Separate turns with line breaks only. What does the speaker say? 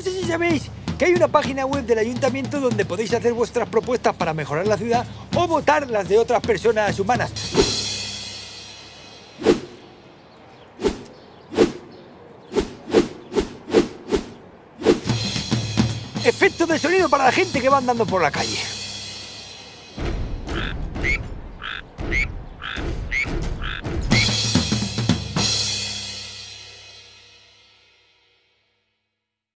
No sé si sabéis que hay una página web del ayuntamiento donde podéis hacer vuestras propuestas para mejorar la ciudad o votar las de otras personas humanas. Efecto de sonido para la gente que va andando por la calle.